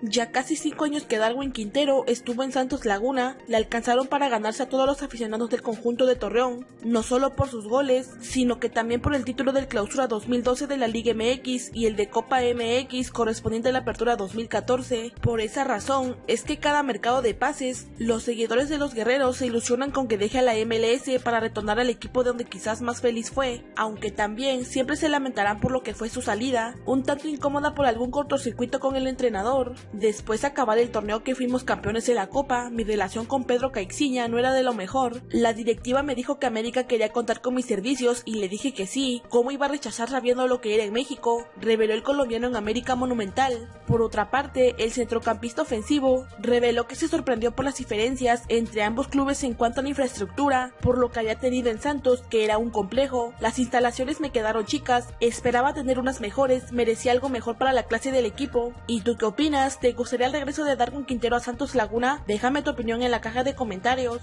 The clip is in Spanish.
Ya casi 5 años que Darwin Quintero estuvo en Santos Laguna, le alcanzaron para ganarse a todos los aficionados del conjunto de Torreón, no solo por sus goles, sino que también por el título del Clausura 2012 de la Liga MX y el de Copa MX correspondiente a la Apertura 2014. Por esa razón es que cada mercado de pases, los seguidores de los guerreros se ilusionan con que deje a la MLS para retornar al equipo de donde quizás más feliz fue, aunque también siempre se lamentarán por lo que fue su salida, un tanto incómoda por algún cortocircuito con el entrenador. Después de acabar el torneo que fuimos campeones de la Copa, mi relación con Pedro Caixinha no era de lo mejor. La directiva me dijo que América quería contar con mis servicios y le dije que sí. ¿Cómo iba a rechazar sabiendo lo que era en México? Reveló el colombiano en América Monumental. Por otra parte, el centrocampista ofensivo reveló que se sorprendió por las diferencias entre ambos clubes en cuanto a la infraestructura, por lo que había tenido en Santos, que era un complejo. Las instalaciones me quedaron chicas, esperaba tener unas mejores, merecía algo mejor para la clase del equipo. ¿Y tú qué opinas? ¿Te gustaría el regreso de Darwin Quintero a Santos Laguna? Déjame tu opinión en la caja de comentarios.